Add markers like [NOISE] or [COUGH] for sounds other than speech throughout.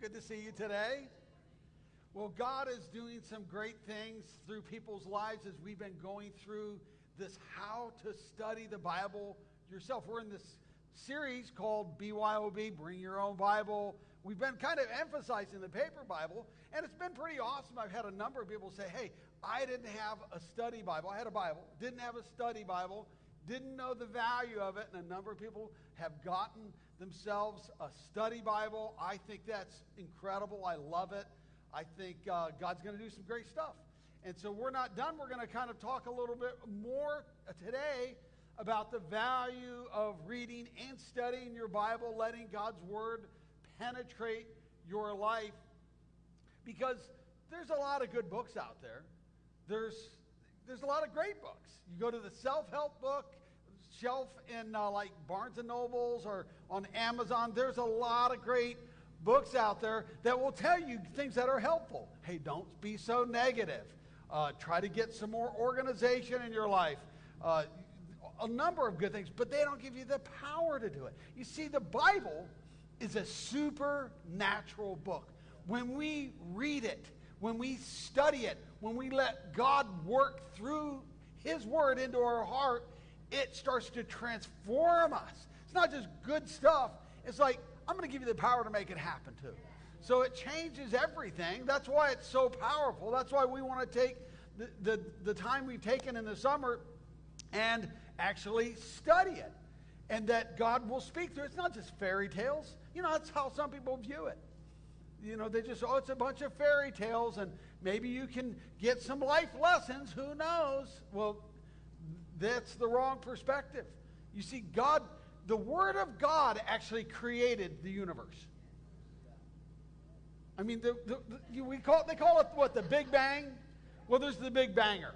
Good to see you today. Well, God is doing some great things through people's lives as we've been going through this How to Study the Bible Yourself. We're in this series called BYOB, Bring Your Own Bible. We've been kind of emphasizing the paper Bible, and it's been pretty awesome. I've had a number of people say, Hey, I didn't have a study Bible. I had a Bible, didn't have a study Bible, didn't know the value of it, and a number of people have gotten themselves a study Bible. I think that's incredible. I love it. I think uh, God's going to do some great stuff. And so we're not done. We're going to kind of talk a little bit more today about the value of reading and studying your Bible, letting God's Word penetrate your life. Because there's a lot of good books out there. There's, there's a lot of great books. You go to the self help book shelf in uh, like Barnes and Nobles or on Amazon. There's a lot of great books out there that will tell you things that are helpful. Hey, don't be so negative. Uh, try to get some more organization in your life. Uh, a number of good things, but they don't give you the power to do it. You see, the Bible is a supernatural book. When we read it, when we study it, when we let God work through His Word into our heart, it starts to transform us. It's not just good stuff. It's like, I'm going to give you the power to make it happen too. So it changes everything. That's why it's so powerful. That's why we want to take the, the, the time we've taken in the summer and actually study it. And that God will speak through. It's not just fairy tales. You know, that's how some people view it. You know, they just, oh, it's a bunch of fairy tales, and maybe you can get some life lessons. Who knows? Well, that's the wrong perspective. You see, God, the Word of God actually created the universe. I mean, the, the, the, we call they call it what, the Big Bang? Well, there's the Big Banger.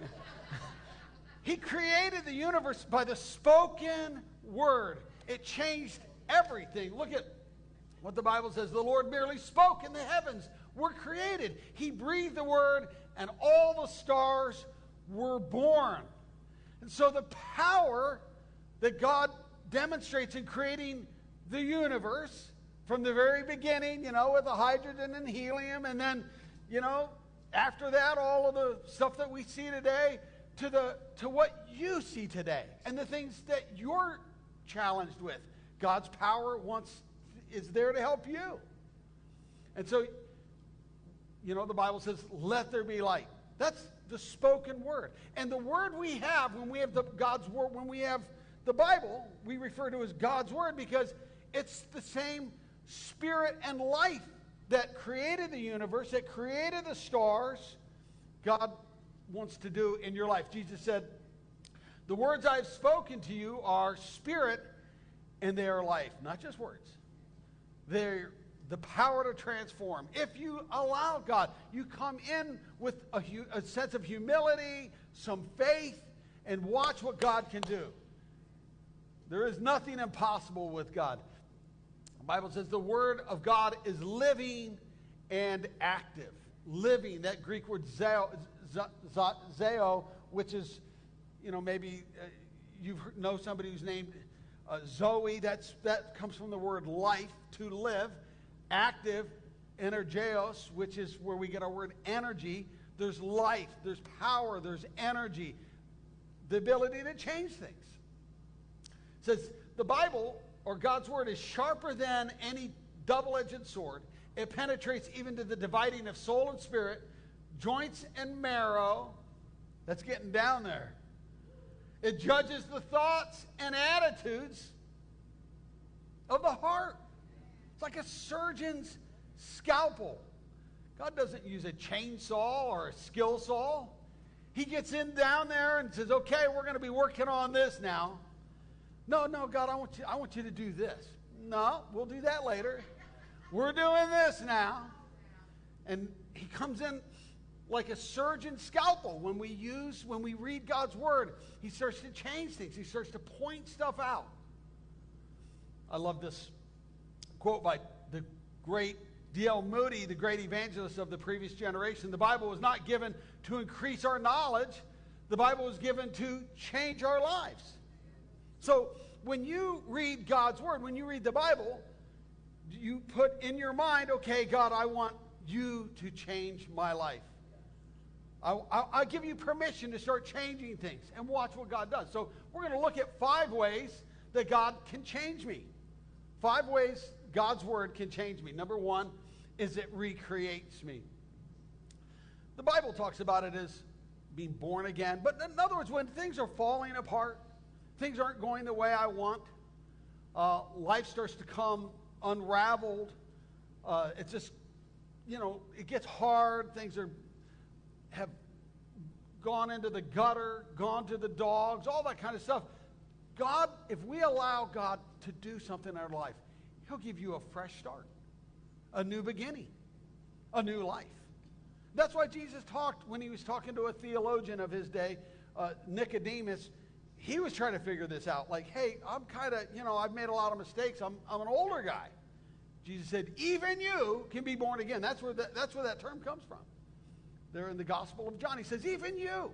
[LAUGHS] he created the universe by the spoken word. It changed everything. Look at what the Bible says. The Lord merely spoke, and the heavens were created. He breathed the word, and all the stars were born. And so the power that God demonstrates in creating the universe from the very beginning, you know, with the hydrogen and helium, and then, you know, after that, all of the stuff that we see today, to the to what you see today, and the things that you're challenged with. God's power wants is there to help you. And so, you know, the Bible says, "Let there be light." That's the spoken word. And the word we have when we have the God's word, when we have the Bible, we refer to as God's word because it's the same spirit and life that created the universe, that created the stars. God wants to do in your life. Jesus said, The words I've spoken to you are spirit and they are life. Not just words, the power to transform. If you allow God, you come in with a, a, sense of humility, some faith, and watch what God can do. There is nothing impossible with God. The Bible says the Word of God is living and active. Living, that Greek word zeo, zeo which is, you know, maybe uh, you know somebody who's named uh, Zoe. That's, that comes from the word life, to live active energeos, which is where we get our word energy. There's life, there's power, there's energy, the ability to change things. It says the Bible or God's word is sharper than any double edged sword. It penetrates even to the dividing of soul and spirit, joints and marrow. That's getting down there. It judges the thoughts and attitudes of the heart. It's like a surgeon's scalpel. God doesn't use a chainsaw or a skill saw. He gets in down there and says, okay, we're going to be working on this now. No, no, God, I want you, I want you to do this. No, we'll do that later. We're doing this now. And he comes in like a surgeon's scalpel. When we use, when we read God's word, he starts to change things. He starts to point stuff out. I love this quote by the great D.L. Moody, the great evangelist of the previous generation. The Bible was not given to increase our knowledge, the Bible was given to change our lives. So when you read God's Word, when you read the Bible, you put in your mind, okay, God, I want you to change my life. I, I, I give you permission to start changing things and watch what God does. So we're going to look at five ways that God can change me. Five ways God's word can change me. Number one is it recreates me. The Bible talks about it as being born again. But in other words, when things are falling apart, things aren't going the way I want, uh, life starts to come unraveled. Uh, it's just, you know, it gets hard. Things are gone into the gutter, gone to the dogs, all that kind of stuff. God, if we allow God to do something in our life, He'll give you a fresh start, a new beginning, a new life. That's why Jesus talked when he was talking to a theologian of his day, uh, Nicodemus. He was trying to figure this out. Like, hey, I'm kind of, you know, I've made a lot of mistakes. I'm, I'm an older guy. Jesus said, even you can be born again. That's where, that, that's where that term comes from. There in the Gospel of John, he says, even you.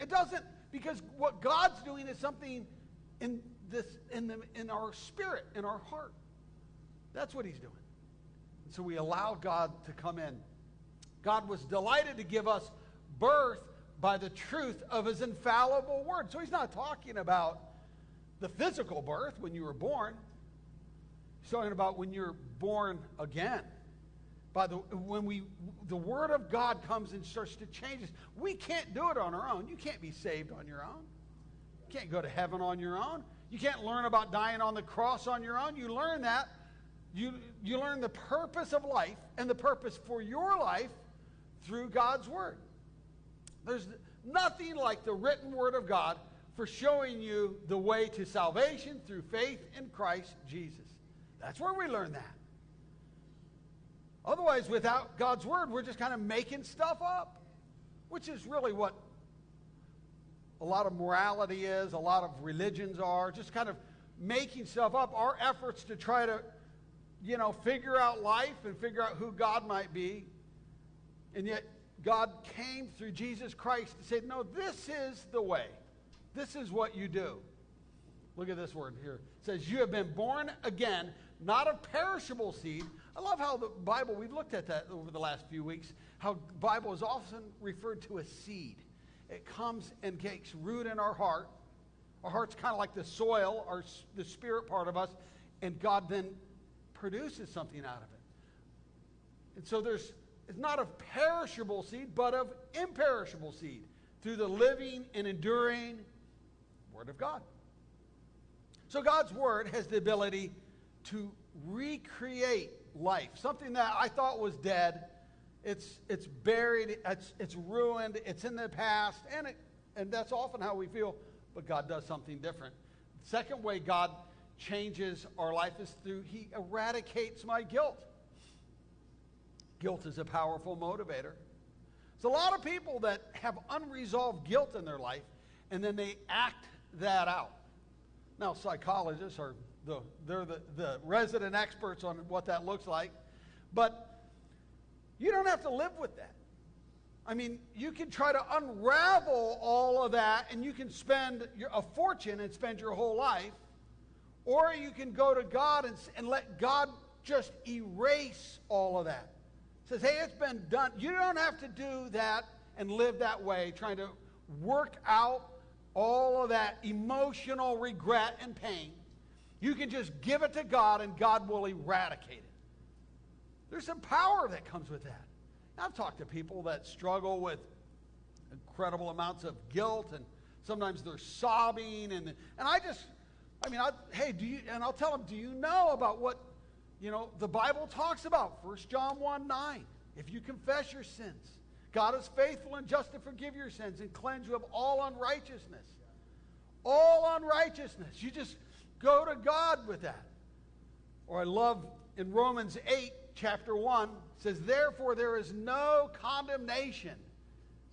It doesn't, because what God's doing is something in, this, in, the, in our spirit, in our heart. That's what he's doing. And so we allow God to come in. God was delighted to give us birth by the truth of his infallible word. So he's not talking about the physical birth when you were born. He's talking about when you're born again. By the when we the word of God comes and starts to change us. We can't do it on our own. You can't be saved on your own. You can't go to heaven on your own. You can't learn about dying on the cross on your own. You learn that you, you learn the purpose of life and the purpose for your life through God's Word. There's nothing like the written Word of God for showing you the way to salvation through faith in Christ Jesus. That's where we learn that. Otherwise, without God's Word, we're just kind of making stuff up, which is really what a lot of morality is, a lot of religions are, just kind of making stuff up. Our efforts to try to you know, figure out life and figure out who God might be. And yet, God came through Jesus Christ to say, no, this is the way. This is what you do. Look at this word here. It says, You have been born again, not of perishable seed. I love how the Bible, we've looked at that over the last few weeks, how Bible is often referred to as seed. It comes and takes root in our heart. Our heart's kind of like the soil, our, the spirit part of us, and God then produces something out of it. And so there's it's not of perishable seed, but of imperishable seed through the living and enduring Word of God. So God's Word has the ability to recreate life. Something that I thought was dead, it's, it's buried, it's, it's ruined, it's in the past, and, it, and that's often how we feel, but God does something different. The second way God changes our life is through He eradicates my guilt. Guilt is a powerful motivator. There's a lot of people that have unresolved guilt in their life, and then they act that out. Now, psychologists are the, they're the, the resident experts on what that looks like, but you don't have to live with that. I mean, you can try to unravel all of that, and you can spend your, a fortune and spend your whole life or you can go to God and, and let God just erase all of that. Says, hey, it's been done. You don't have to do that and live that way, trying to work out all of that emotional regret and pain. You can just give it to God and God will eradicate it. There's some power that comes with that. I've talked to people that struggle with incredible amounts of guilt and sometimes they're sobbing and and I just I mean, I, hey, do you, and I'll tell them, do you know about what, you know, the Bible talks about? 1 John 1 9. If you confess your sins, God is faithful and just to forgive your sins and cleanse you of all unrighteousness. All unrighteousness. You just go to God with that. Or I love in Romans 8, chapter 1, says, Therefore there is no condemnation,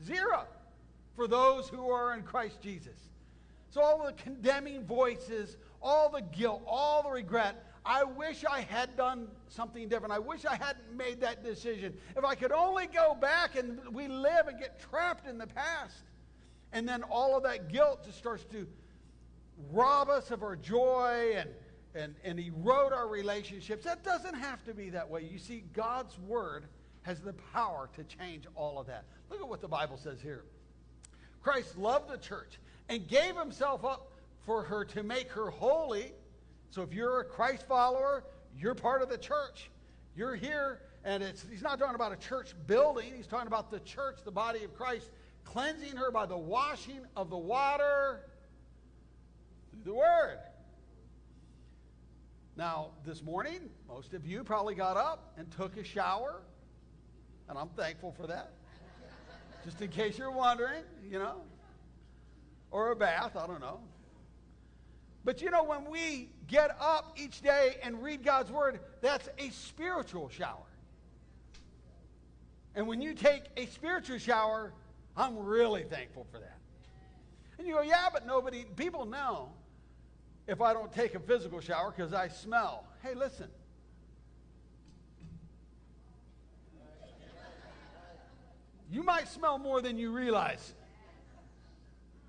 zero, for those who are in Christ Jesus. So all the condemning voices, all the guilt, all the regret, I wish I had done something different. I wish I hadn't made that decision. If I could only go back and we live and get trapped in the past. And then all of that guilt just starts to rob us of our joy and, and, and erode our relationships. That doesn't have to be that way. You see, God's word has the power to change all of that. Look at what the Bible says here. Christ loved the church and gave himself up for her to make her holy. So if you're a Christ follower, you're part of the church. You're here, and it's, he's not talking about a church building. He's talking about the church, the body of Christ, cleansing her by the washing of the water the word. Now, this morning, most of you probably got up and took a shower, and I'm thankful for that. Just in case you're wondering, you know, or a bath, I don't know. But you know, when we get up each day and read God's word, that's a spiritual shower. And when you take a spiritual shower, I'm really thankful for that. And you go, yeah, but nobody, people know if I don't take a physical shower because I smell. Hey, listen. You might smell more than you realize.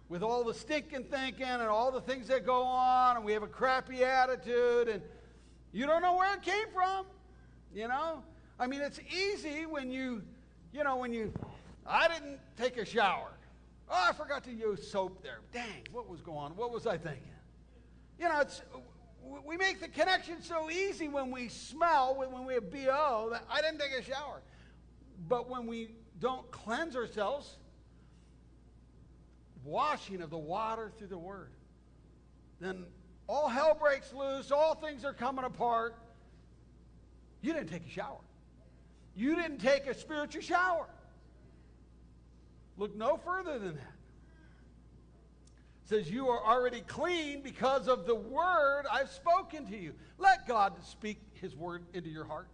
With all the stinking thinking and all the things that go on, and we have a crappy attitude, and you don't know where it came from. You know? I mean, it's easy when you, you know, when you, I didn't take a shower. Oh, I forgot to use soap there. Dang, what was going on? What was I thinking? You know, it's, we make the connection so easy when we smell, when we have BO, that I didn't take a shower. But when we don't cleanse ourselves, washing of the water through the word, then all hell breaks loose, all things are coming apart. You didn't take a shower. You didn't take a spiritual shower. Look no further than that says, You are already clean because of the word I've spoken to you. Let God speak his word into your heart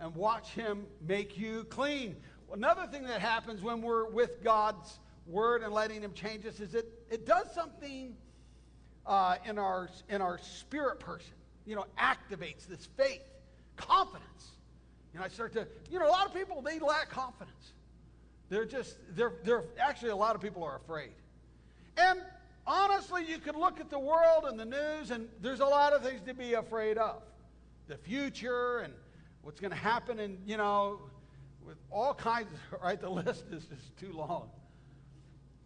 and watch him make you clean. Another thing that happens when we're with God's word and letting him change us is it, it does something uh, in, our, in our spirit person, you know, activates this faith, confidence. You know, I start to, you know, a lot of people, they lack confidence. They're just, they're, they're actually, a lot of people are afraid. And honestly, you could look at the world and the news, and there's a lot of things to be afraid of. The future and what's going to happen, and, you know, with all kinds, [LAUGHS] right? The list is just too long.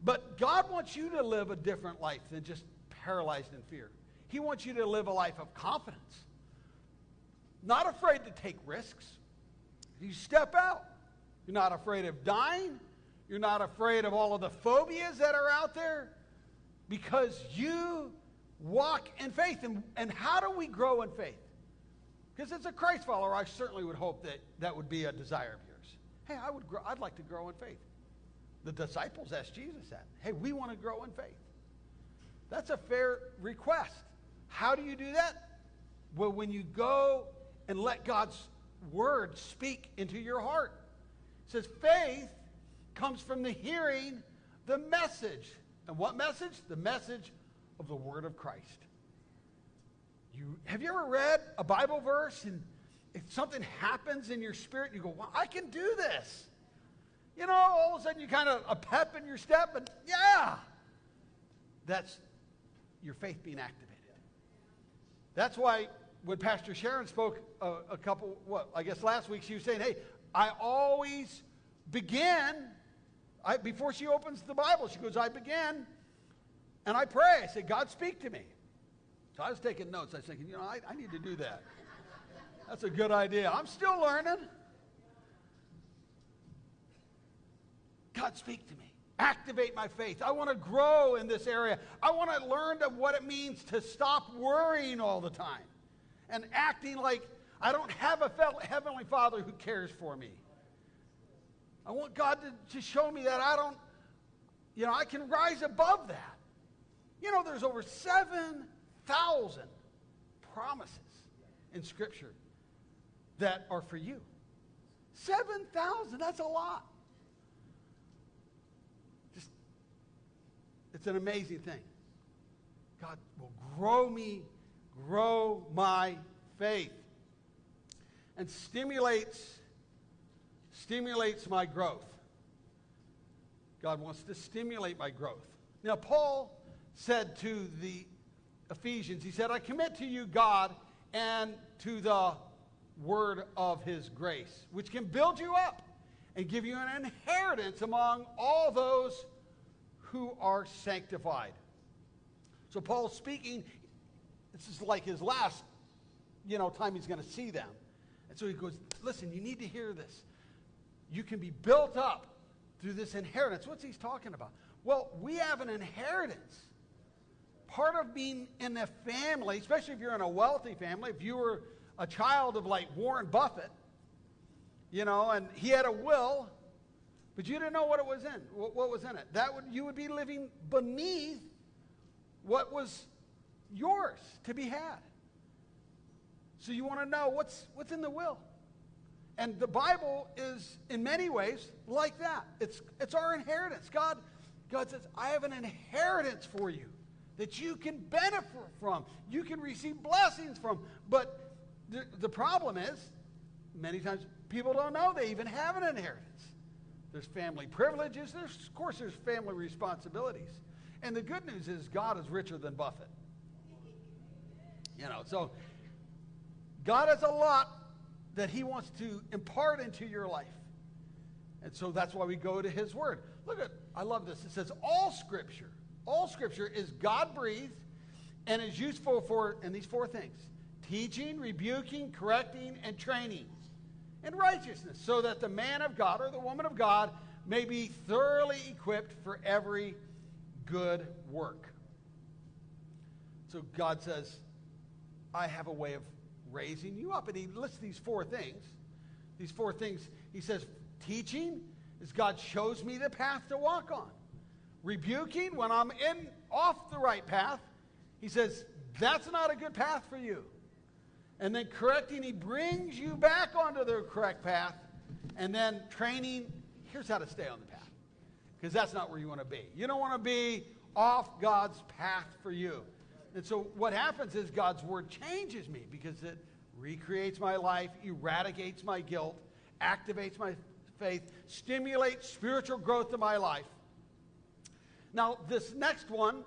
But God wants you to live a different life than just paralyzed in fear. He wants you to live a life of confidence, not afraid to take risks. You step out. You're not afraid of dying. You're not afraid of all of the phobias that are out there because you walk in faith. And, and how do we grow in faith? Because as a Christ follower, I certainly would hope that that would be a desire of yours. Hey, I would grow, I'd like to grow in faith. The disciples asked Jesus that. Hey, we want to grow in faith. That's a fair request. How do you do that? Well, when you go and let God's word speak into your heart. It says faith comes from the hearing the message. And what message? The message of the word of Christ. You, have you ever read a Bible verse and if something happens in your spirit, you go, well, I can do this. You know, all of a sudden you kind of a pep in your step, and yeah, that's your faith being activated. That's why when Pastor Sharon spoke a, a couple, what, I guess last week, she was saying, hey, I always begin I, before she opens the Bible, she goes, I begin and I pray. I say, God, speak to me. So I was taking notes. I was thinking, you know, I, I need to do that. That's a good idea. I'm still learning. God, speak to me. Activate my faith. I want to grow in this area. I want to learn to what it means to stop worrying all the time and acting like I don't have a heavenly Father who cares for me. I want God to, to show me that I don't, you know, I can rise above that. You know, there's over 7,000 promises in Scripture that are for you. 7,000, that's a lot. Just, it's an amazing thing. God will grow me, grow my faith, and stimulates stimulates my growth. God wants to stimulate my growth. Now, Paul said to the Ephesians, he said, I commit to you God and to the word of his grace, which can build you up and give you an inheritance among all those who are sanctified. So Paul's speaking, this is like his last, you know, time he's going to see them. And so he goes, listen, you need to hear this. You can be built up through this inheritance. What's he talking about? Well, we have an inheritance. Part of being in a family, especially if you're in a wealthy family, if you were a child of like Warren Buffett, you know, and he had a will, but you didn't know what it was in, what, what was in it. That would you would be living beneath what was yours to be had. So you want to know what's what's in the will. And the Bible is in many ways like that. It's it's our inheritance. God God says, "I have an inheritance for you that you can benefit from. You can receive blessings from." But the, the problem is many times people don't know they even have an inheritance. There's family privileges, there's of course there's family responsibilities. And the good news is God is richer than Buffett. You know, so God has a lot that He wants to impart into your life. And so that's why we go to His Word. Look at, I love this. It says, all Scripture, all Scripture is God breathed and is useful for, and these four things teaching, rebuking, correcting, and training in righteousness, so that the man of God or the woman of God may be thoroughly equipped for every good work. So God says, I have a way of raising you up. And he lists these four things. These four things, he says, teaching is God shows me the path to walk on. Rebuking, when I'm in off the right path, he says, that's not a good path for you. And then correcting, he brings you back onto the correct path. And then training, here's how to stay on the path. Because that's not where you want to be. You don't want to be off God's path for you. And so what happens is God's word changes me because it recreates my life, eradicates my guilt, activates my faith, stimulates spiritual growth in my life. Now, this next one,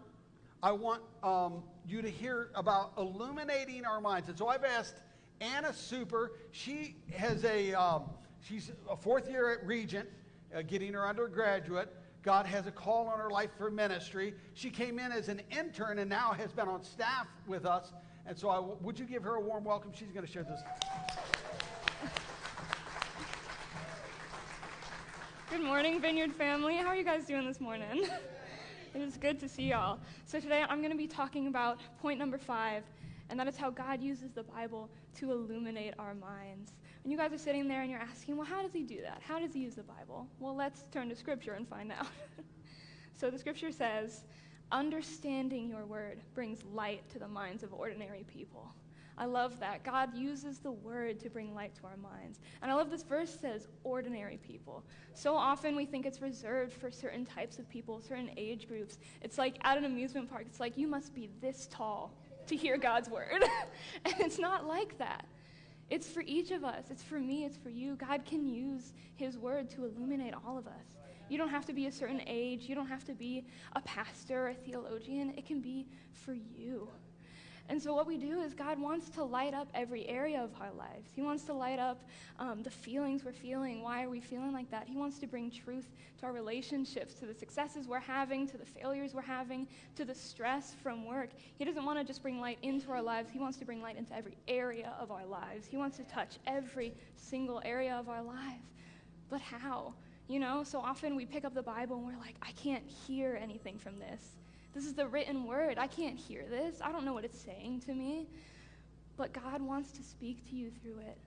I want um, you to hear about illuminating our minds. And so I've asked Anna Super. She has a um, she's a fourth year at Regent, uh, getting her undergraduate. God has a call on her life for ministry. She came in as an intern and now has been on staff with us. And so, I, would you give her a warm welcome? She's going to share this. Good morning, Vineyard family. How are you guys doing this morning? it is good to see y'all. So, today I'm going to be talking about point number five, and that is how God uses the Bible to illuminate our minds. And you guys are sitting there and you're asking, well, how does he do that? How does he use the Bible? Well, let's turn to Scripture and find out. [LAUGHS] so the Scripture says, understanding your word brings light to the minds of ordinary people. I love that. God uses the word to bring light to our minds. And I love this verse says ordinary people. So often we think it's reserved for certain types of people, certain age groups. It's like at an amusement park, it's like you must be this tall to hear God's word. [LAUGHS] and it's not like that. It's for each of us. It's for me. It's for you. God can use His word to illuminate all of us. You don't have to be a certain age. You don't have to be a pastor or a theologian. It can be for you. And so, what we do is God wants to light up every area of our lives. He wants to light up um, the feelings we're feeling. Why are we feeling like that? He wants to bring truth to our relationships, to the successes we're having, to the failures we're having, to the stress from work. He doesn't want to just bring light into our lives, He wants to bring light into every area of our lives. He wants to touch every single area of our life. But how? You know, so often we pick up the Bible and we're like, I can't hear anything from this. This is the written word. I can't hear this. I don't know what it's saying to me. But God wants to speak to you through it.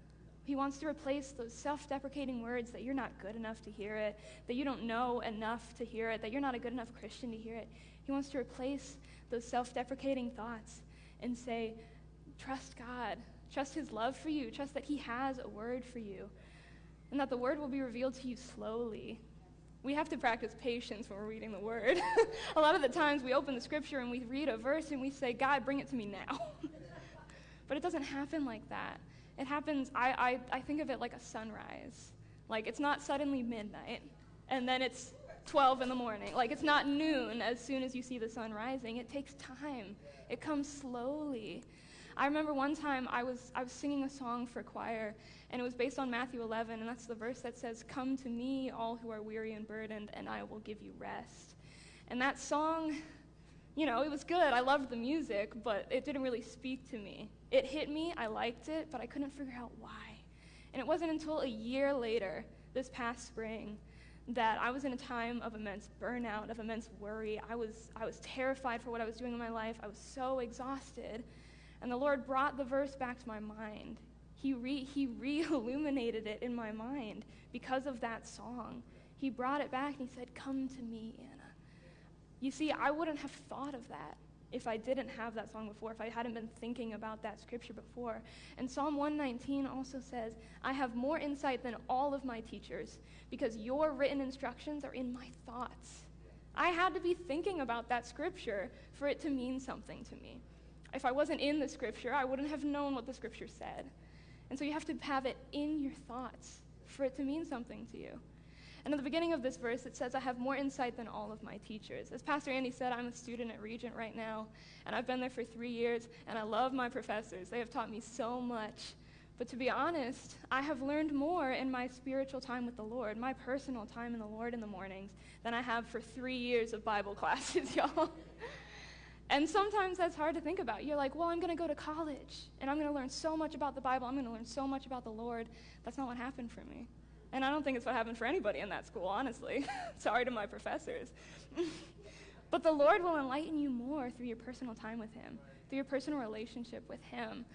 He wants to replace those self deprecating words that you're not good enough to hear it, that you don't know enough to hear it, that you're not a good enough Christian to hear it. He wants to replace those self deprecating thoughts and say, trust God, trust His love for you, trust that He has a word for you, and that the word will be revealed to you slowly, we have to practice patience when we're reading the word. [LAUGHS] a lot of the times we open the scripture and we read a verse and we say, God, bring it to me now. [LAUGHS] but it doesn't happen like that. It happens, I, I, I think of it like a sunrise. Like it's not suddenly midnight and then it's 12 in the morning. Like it's not noon as soon as you see the sun rising. It takes time. It comes slowly. I remember one time I was I was singing a song for choir and it was based on Matthew 11 and that's the verse that says come to me all who are weary and burdened and I will give you rest. And that song you know, it was good. I loved the music, but it didn't really speak to me. It hit me, I liked it, but I couldn't figure out why. And it wasn't until a year later, this past spring, that I was in a time of immense burnout, of immense worry. I was, I was terrified for what I was doing in my life. I was so exhausted. And the Lord brought the verse back to my mind. He, re, he [LAUGHS] re-illuminated it in my mind because of that song. He brought it back and he said, Come to me, Anna. You see, I wouldn't have thought of that if I didn't have that song before, if I hadn't been thinking about that scripture before. And Psalm 119 also says, I have more insight than all of my teachers because your written instructions are in my thoughts. I had to be thinking about that scripture for it to mean something to me. If I wasn't in the scripture, I wouldn't have known what the scripture said. And so you have to have it in your thoughts for it to mean something to you. And at the beginning of this verse, it says, I have more insight than all of my teachers. As Pastor Andy said, I'm a student at Regent right now, and I've been there for three years, and I love my professors. They have taught me so much. But to be honest, I have learned more in my spiritual time with the Lord, my personal time in the Lord in the mornings, than I have for three years of Bible [LAUGHS] classes, y'all. And sometimes that's hard to think about. You're like, well, I'm going to go to college, and I'm going to learn so much about the Bible. I'm going to learn so much about the Lord. That's not what happened for me. And I don't think it's what happened for anybody in that school, honestly. [LAUGHS] Sorry to my professors. [LAUGHS] but the Lord will enlighten you more through your personal time with Him, through your personal relationship with Him.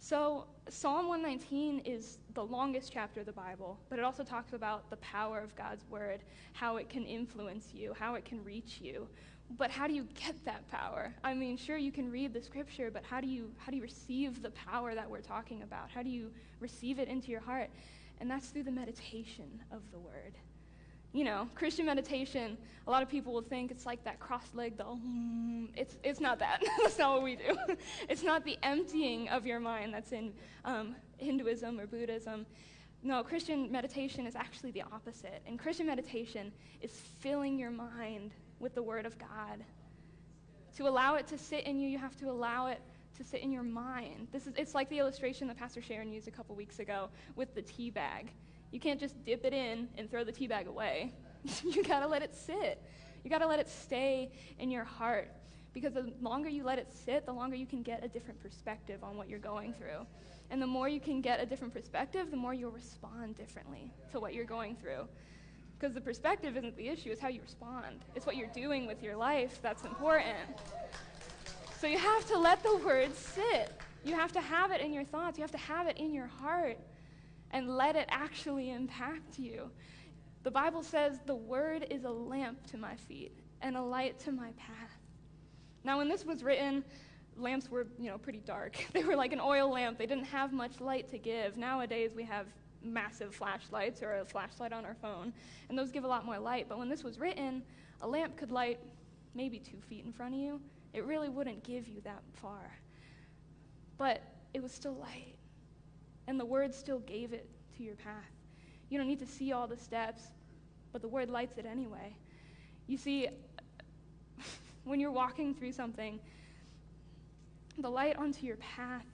So, Psalm 119 is the longest chapter of the Bible, but it also talks about the power of God's Word, how it can influence you, how it can reach you. But how do you get that power? I mean, sure, you can read the scripture, but how do you, how do you receive the power that we're talking about? How do you receive it into your heart? and that's through the meditation of the word. You know, Christian meditation, a lot of people will think it's like that cross legged, the mm, it's, it's not that. [LAUGHS] that's not what we do. [LAUGHS] it's not the emptying of your mind that's in um, Hinduism or Buddhism. No, Christian meditation is actually the opposite. And Christian meditation is filling your mind with the Word of God. To allow it to sit in you, you have to allow it to sit in your mind. This is, it's like the illustration that Pastor Sharon used a couple weeks ago with the tea bag. You can't just dip it in and throw the tea bag away. [LAUGHS] you got to let it sit. You got to let it stay in your heart. Because the longer you let it sit, the longer you can get a different perspective on what you're going through. And the more you can get a different perspective, the more you'll respond differently to what you're going through. Because the perspective isn't the issue, it's how you respond. It's what you're doing with your life that's important. So you have to let the word sit. You have to have it in your thoughts. You have to have it in your heart and let it actually impact you. The Bible says the word is a lamp to my feet and a light to my path. Now, when this was written, lamps were, you know, pretty dark. [LAUGHS] They were like an oil lamp. They didn't have much light to give. Nowadays, we have massive flashlights or a flashlight on our phone, and those give a lot more light. But when this was written, a lamp could light maybe two feet in front of you, it really wouldn't give you that far. But it was still light. And the word still gave it to your path. You don't need to see all the steps, but the word lights it anyway. You see, [LAUGHS] when you're walking through something, the light onto your path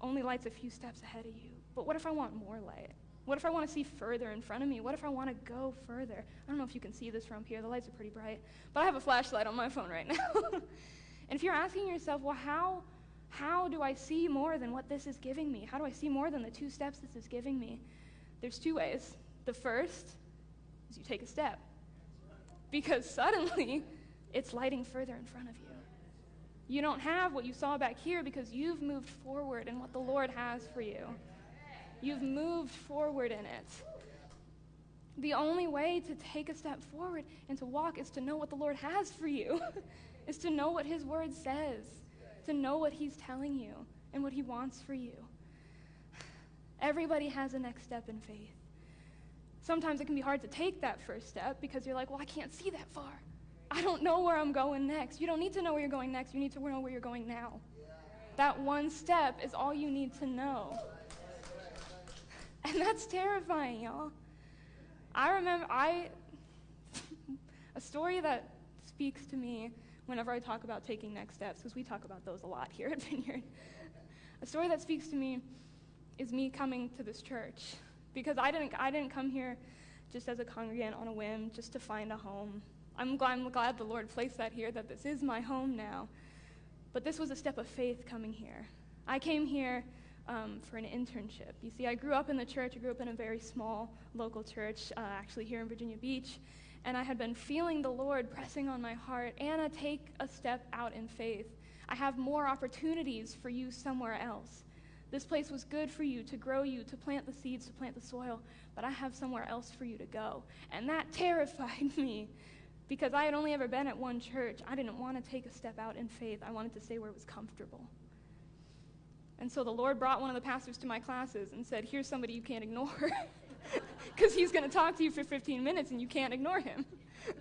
only lights a few steps ahead of you. But what if I want more light? What if I want to see further in front of me? What if I want to go further? I don't know if you can see this from here. The lights are pretty bright. But I have a flashlight on my phone right now. [LAUGHS] and if you're asking yourself, well, how, how do I see more than what this is giving me? How do I see more than the two steps this is giving me? There's two ways. The first is you take a step. Because suddenly, [LAUGHS] it's lighting further in front of you. You don't have what you saw back here because you've moved forward in what the Lord has for you. You've moved forward in it. The only way to take a step forward and to walk is to know what the Lord has for you, [LAUGHS] is to know what His Word says, to know what He's telling you and what He wants for you. Everybody has a next step in faith. Sometimes it can be hard to take that first step because you're like, well, I can't see that far. I don't know where I'm going next. You don't need to know where you're going next. You need to know where you're going now. That one step is all you need to know. [LAUGHS] And that's terrifying, y'all. I remember I [LAUGHS] A story that speaks to me whenever I talk about taking next steps, because we talk about those a lot here at [LAUGHS] Vineyard. A story that speaks to me is me coming to this church. Because I didn't, I didn't come here just as a congregant on a whim, just to find a home. I'm glad, I'm glad the Lord placed that here, that this is my home now. But this was a step of faith coming here. I came here um, for an internship. You see, I grew up in the church. I grew up in a very small local church, uh, actually here in Virginia Beach. And I had been feeling the Lord pressing on my heart Anna, take a step out in faith. I have more opportunities for you somewhere else. This place was good for you to grow you, to plant the seeds, to plant the soil, but I have somewhere else for you to go. And that [LAUGHS] terrified me because I had only ever been at one church. I didn't want to take a step out in faith, I wanted to stay where it was comfortable. And so the Lord brought one of the pastors to my classes and said, Here's somebody you can't ignore. [LAUGHS] Because he's going to talk to you for 15 minutes and you can't ignore him. [LAUGHS]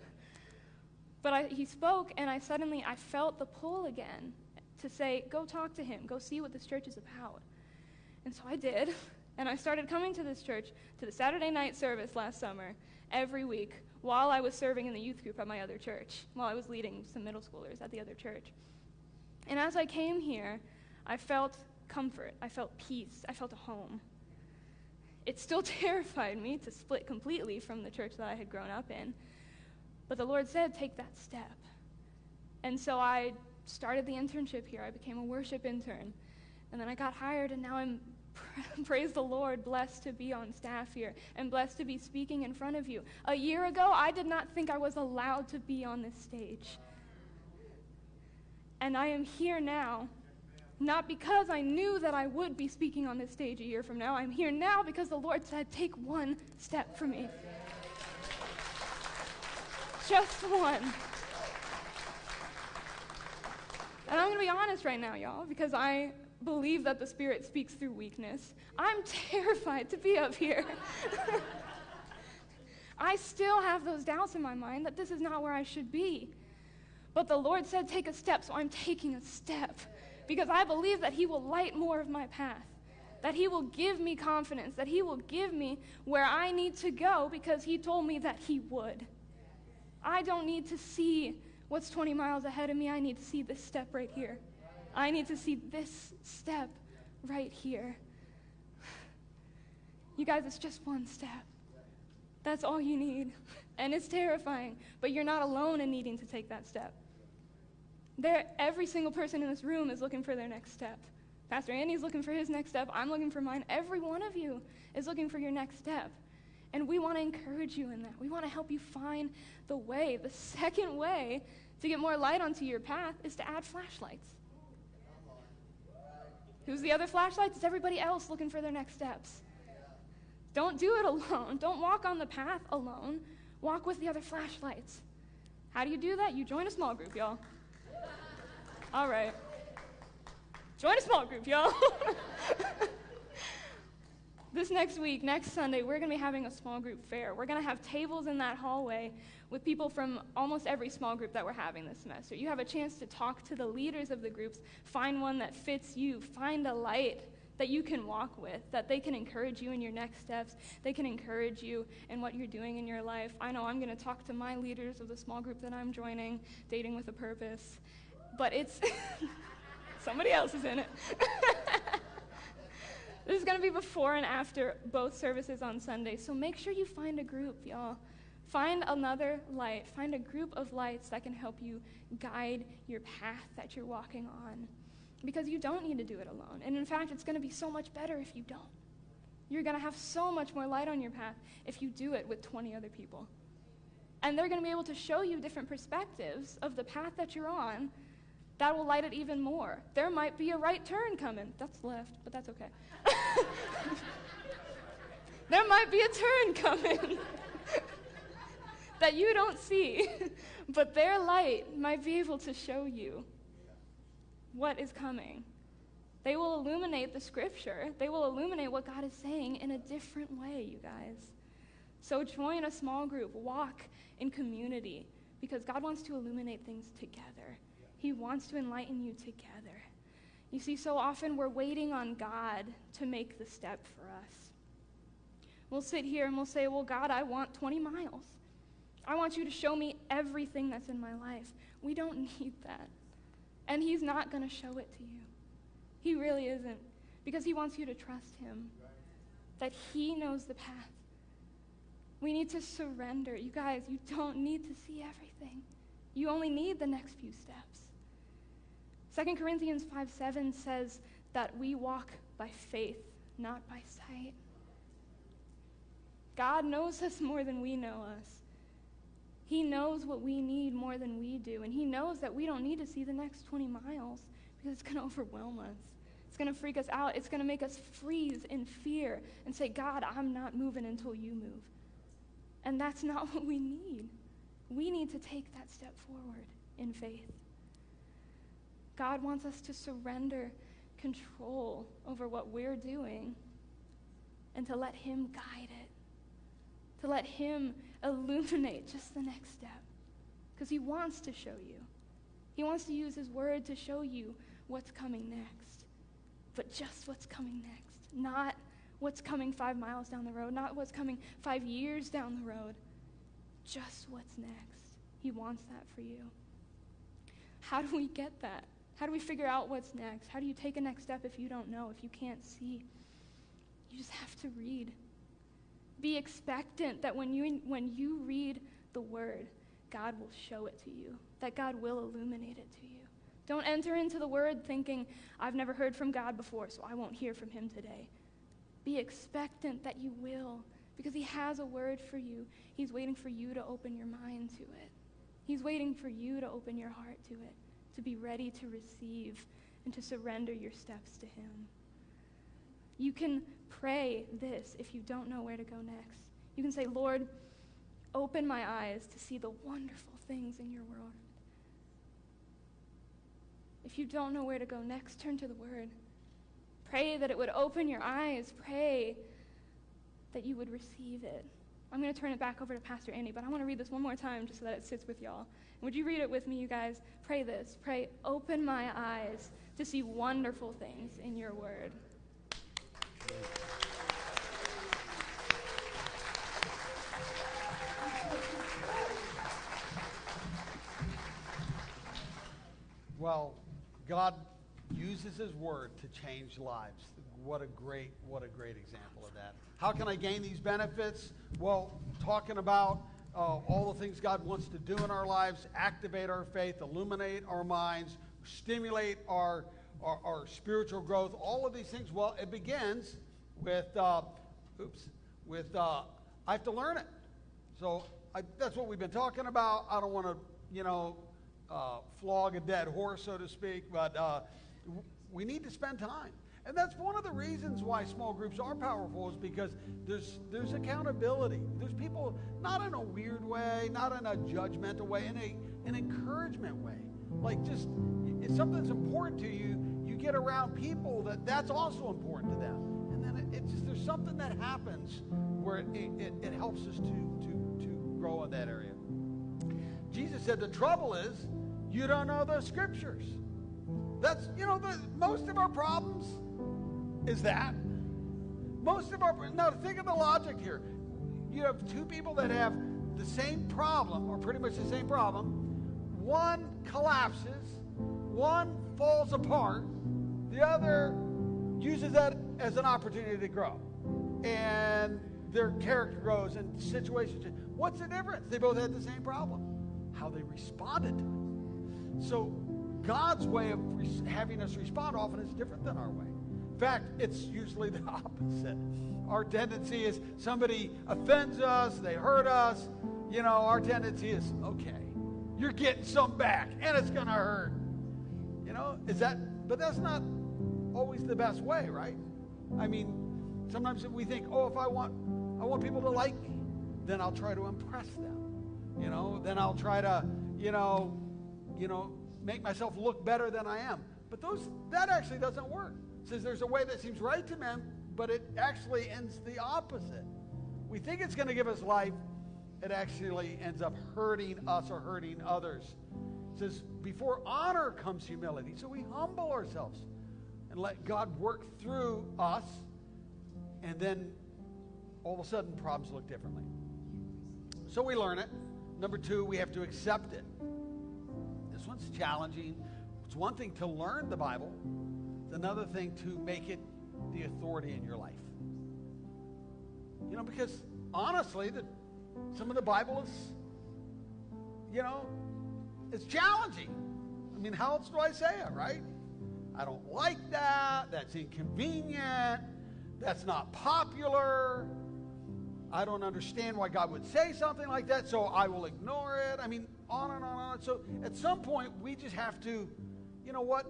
but I, he spoke, and I suddenly I felt the pull again to say, Go talk to him. Go see what this church is about. And so I did. [LAUGHS] And I started coming to this church, to the Saturday night service last summer, every week, while I was serving in the youth group at my other church, while I was leading some middle schoolers at the other church. And as I came here, I felt comfort, I felt peace, I felt a home. It still [LAUGHS] terrified me to split completely from the church that I had grown up in. But the Lord said, take that step. And so I started the internship here. I became a worship intern. And then I got hired, and now I'm [LAUGHS] praise the Lord, blessed to be on staff here and blessed to be speaking in front of you. A year ago, I did not think I was allowed to be on this stage. And I am here now, not because I knew that I would be speaking on this stage a year from now. I'm here now because the Lord said, Take one step for me. Just one. And I'm going to be honest right now, y'all, because I believe that the Spirit speaks through weakness. I'm [LAUGHS] terrified to be up here. [LAUGHS] I still have those doubts in my mind that this is not where I should be. But the Lord said, Take a step, so I'm taking a step because I believe that He will light more of my path, that He will give me confidence, that He will give me where I need to go because He told me that He would. I don't need to see what's 20 miles ahead of me, I need to see this step right here. I need to see this step right here. [SIGHS] You guys, it's just one step. That's all you need. And it's terrifying, but you're not alone in needing to take that step. There, every single person in this room is looking for their next step. Pastor Andy's looking for his next step. I'm looking for mine. Every one of you is looking for your next step. And we want to encourage you in that. We want to help you find the way. The second way to get more light onto your path is to add flashlights. Who's the other flashlights? It's everybody else looking for their next steps. Don't do it [LAUGHS] alone. Don't walk on the path alone. Walk with the other flashlights. How do you do that? You join a small group, y'all. All right. Join a small group, y'all. [LAUGHS] this next week, next Sunday, we're going to be having a small group fair. We're going to have tables in that hallway with people from almost every small group that we're having this semester. You have a chance to talk to the leaders of the groups, find one that fits you, find a light that you can walk with, that they can encourage you in your next steps, they can encourage you in what you're doing in your life. I know I'm going to talk to my leaders of the small group that I'm joining, Dating with a Purpose, but it's [LAUGHS] somebody else is in it. [LAUGHS] this is going to be before and after both services on Sunday, so make sure you find a group, y'all. Find another light. Find a group of lights that can help you guide your path that you're walking on. Because you don't need to do it alone. And in fact, it's going to be so much better if you don't. You're going to have so much more light on your path if you do it with 20 other people. And they're going to be able to show you different perspectives of the path that you're on that will light it even more. There might be a right turn coming. That's left, but that's okay. [LAUGHS] there might be a turn coming. [LAUGHS] that you don't see, [LAUGHS] but their light might be able to show you what is coming. They will illuminate the scripture, they will illuminate what God is saying in a different way, you guys. So join a small group, walk in community, because God wants to illuminate things together. He wants to enlighten you together. You see, so often we're waiting on God to make the step for us. We'll sit here and we'll say, Well, God, I want 20 miles. I want you to show me everything that's in my life. We don't [LAUGHS] need that. And He's not going to show it to you. He really isn't. Because He wants you to trust Him, that He knows the path. We need to surrender. You guys, you don't need to see everything, you only need the next few steps. 2 Corinthians 5 7 says that we walk by faith, not by sight. God knows us more than we know us. He knows what we need more than we do. And He knows that we don't need to see the next 20 miles because it's going [LAUGHS] to overwhelm us. It's going to freak us out. It's going to make us freeze in fear and say, God, I'm not moving until you move. And that's [LAUGHS] not what we need. We need to take that step forward in faith. God wants us to surrender control over what we're doing and to let Him guide it, to let Him illuminate just the next step. Because He wants to show you. He wants to use His word to show you what's coming next. But just what's coming next, not what's coming five miles down the road, not what's coming five years down the road. Just what's next. He wants that for you. How do we get that? How do we figure out what's next? How do you take a next step if you don't know, if you can't see? You just have to read. Be expectant that when you, when you read the word, God will show it to you, that God will illuminate it to you. Don't enter into the word thinking, I've never heard from God before, so I won't hear from him today. Be expectant that you will, because he has a word for you. He's waiting for you to open your mind to it. He's waiting for you to open your heart to it to be ready to receive and to surrender your steps to Him. You can pray this if you don't know where to go next. You can say, Lord, open my eyes to see the wonderful things in your world. If you don't know where to go next, turn to the Word. Pray that it would open your eyes. Pray that you would receive it. I'm going to turn it back over to Pastor Andy, but I want to read this one more time just so that it sits with y'all. Would you read it with me, you guys? Pray this. Pray, open my eyes to see wonderful things in your word. Well, God uses his word to change lives. What a great, what a great example of that. How can I gain these benefits? Well, talking about uh, all the things God wants to do in our lives, activate our faith, illuminate our minds, stimulate our, our, our spiritual growth, all of these things. Well, it begins with, uh, oops, with uh, I have to learn it. So I, that's what we've been talking about. I don't want to, you know, uh, flog a dead horse, so to speak, but uh, we need to spend time. And that's one of the reasons why small groups are powerful is because there's there's accountability. There's people not in a weird way, not in a judgmental way, in a an encouragement way. Like just if something's important to you, you get around people that that's also important to them. And then it, it's just there's something that happens where it, it, it helps us to to to grow in that area. Jesus said the trouble is you don't know the scriptures. That's you know the, most of our problems is that. Most of our, now think of the logic here. You have two people that have the same problem, or pretty much the same problem. One collapses, one falls apart, the other uses that as an opportunity to grow. And their character grows and situations. What's the difference? They both had the same problem. How they responded to it. So God's way of having us respond often is different than our way. Fact, it's usually the [LAUGHS] opposite. Our tendency is somebody offends us, they hurt us. You know, our tendency is, okay, you're getting some back and it's going to hurt. You know, is that, but that's not always the best way, right? I mean, sometimes we think, oh, if I want, I want people to like me, then I'll try to impress them. You know, then I'll try to, you know, you know, make myself look better than I am. But those, that actually doesn't work says there's a way that seems right to men, but it actually ends the opposite. We think it's going to give us life, it actually ends up hurting us or hurting others. It says, before honor comes humility. So we humble ourselves and let God work through us, and then all of a sudden problems look differently. So we learn it. Number two, we have to accept it. This one's challenging. It's one thing to learn the Bible, it's another thing to make it the authority in your life. You know, because honestly, the, some of the Bible is, you know, it's challenging. I mean, how else do I say it, right? I don't like that. That's inconvenient. That's not popular. I don't understand why God would say something like that, so I will ignore it. I mean, on and on and on. So at some point, we just have to, you know what?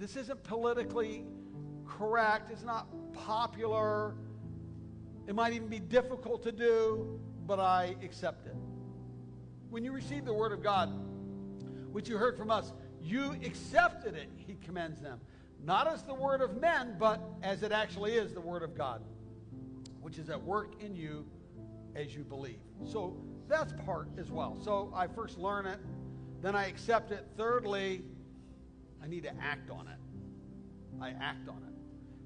This isn't politically correct. It's not popular. It might even be difficult to do, but I accept it. When you receive the Word of God, which you heard from us, you accepted it, he commends them. Not as the Word of men, but as it actually is the Word of God, which is at work in you as you believe. So that's part as well. So I first learn it, then I accept it. Thirdly, I need to act on it. I act on it.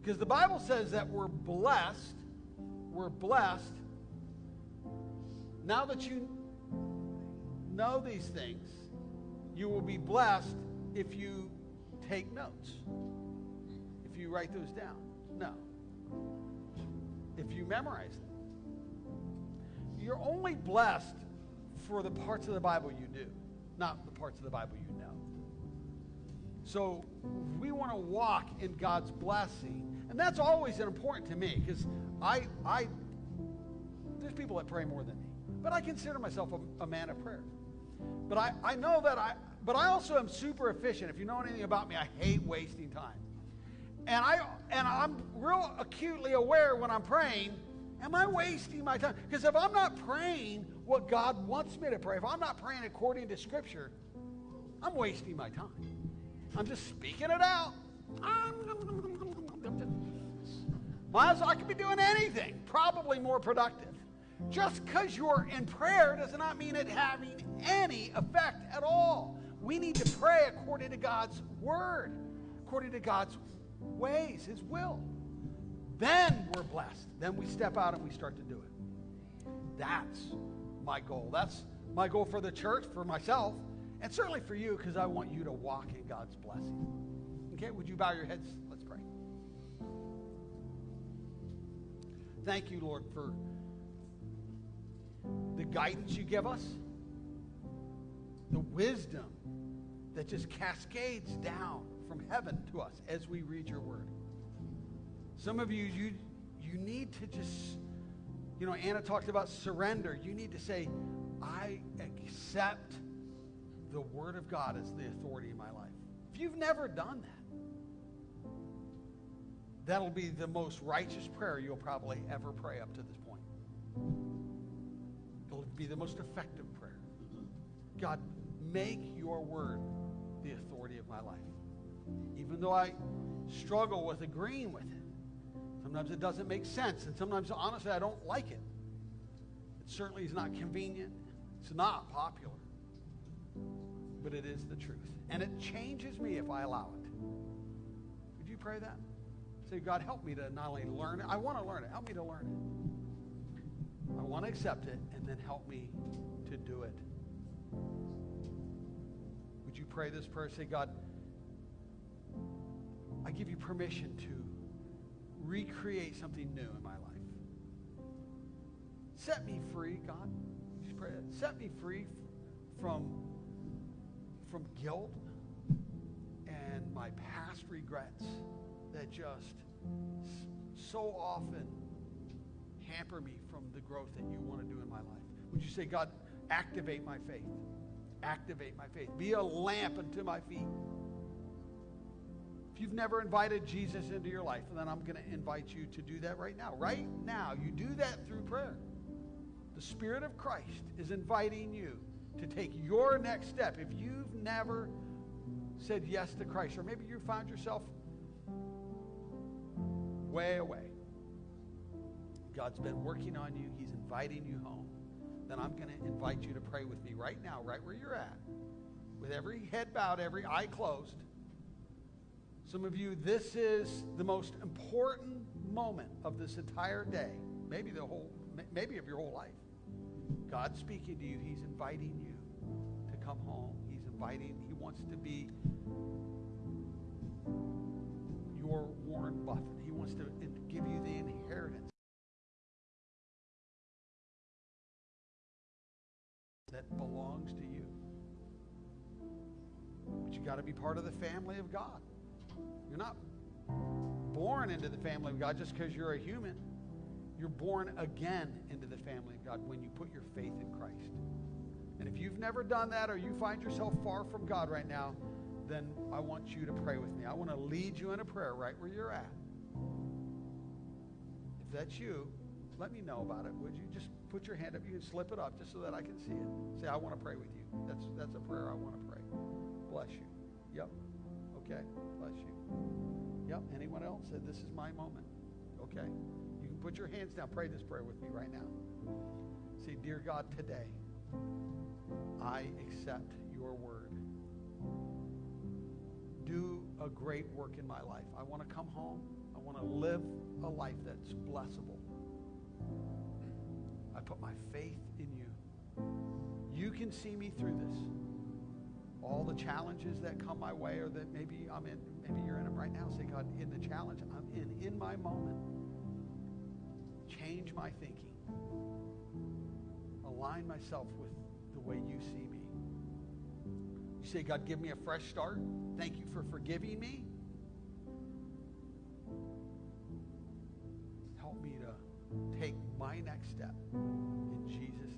Because the Bible says that we're blessed. We're blessed. Now that you know these things, you will be blessed if you take notes, if you write those down. No. If you memorize them. You're only blessed for the parts of the Bible you do, not the parts of the Bible you know. So we want to walk in God's blessing. And that's always important to me because I, I, there's people that pray more than me, but I consider myself a, a man of prayer. But I, I know that I, but I also am super efficient. If you know anything about me, I hate wasting time. And I and I'm real acutely aware when I'm praying, am I wasting my time? Because if I'm not praying what God wants me to pray, if I'm not praying according to Scripture, I'm wasting my time. I'm just speaking it out. Well, I could be doing anything, probably more productive. Just because you're in prayer does not mean it having any effect at all. We need to pray according to God's word, according to God's ways, His will. Then we're blessed. Then we step out and we start to do it. That's my goal. That's my goal for the church, for myself, and certainly for you, because I want you to walk in God's blessing. Okay, would you bow your heads? Let's pray. Thank you, Lord, for the guidance you give us, the wisdom that just cascades down from heaven to us as we read your word. Some of you, you, you need to just, you know, Anna talked about surrender. You need to say, I accept the word of God as the authority in my life. If you've never done that, that'll be the most righteous prayer you'll probably ever pray up to this point. It'll be the most effective prayer. God, make your word the authority of my life. Even though I struggle with agreeing with it, sometimes it doesn't make sense, and sometimes, honestly, I don't like it. It certainly is not convenient, it's not popular, but it is the truth. And it changes me if I allow it. Would you pray that? Say, God, help me to not only learn it, I want to learn it. Help me to learn it. I want to accept it, and then help me to do it would you pray this prayer? Say, God, I give you permission to recreate something new in my life. Set me free, God. Set me free from, from guilt and my past regrets that just so often hamper me from the growth that you want to do in my life. Would you say, God, activate my faith? activate my faith. Be a lamp unto my feet. If you've never invited Jesus into your life, then I'm going to invite you to do that right now. Right now, you do that through prayer. The Spirit of Christ is inviting you to take your next step. If you've never said yes to Christ, or maybe you found yourself way away, God's been working on you, He's inviting you home then I'm going to invite you to pray with me right now, right where you're at, with every head bowed, every eye closed. Some of you, this is the most important moment of this entire day, maybe the whole, maybe of your whole life. God's speaking to you. He's inviting you to come home. He's inviting, He wants to be your Warren Buffett. He wants to give you the inheritance that belongs to you. But you got to be part of the family of God. You're not born into the family of God just because you're a human. You're born again into the family of God when you put your faith in Christ. And if you've never done that or you find yourself far from God right now, then I want you to pray with me. I want to lead you in a prayer right where you're at. If that's you, let me know about it. Would you just put your hand up? You can slip it up just so that I can see it. Say, I want to pray with you. That's, that's a prayer I want to pray. Bless you. Yep. Okay. Bless you. Yep. Anyone else? This is my moment. Okay. Put your hands down. Pray this prayer with me right now. Say, Dear God, today I accept your word do a great work in my life. I want to come home. I want to live a life that's blessable. I put my faith in you. You can see me through this. All the challenges that come my way or that maybe I'm in, maybe you're in them right now. Say, God, in the challenge I'm in, in my moment, change my thinking. Align myself with the way you see me. You say, God, give me a fresh start. Thank you for forgiving me. Help me to take my next step in Jesus'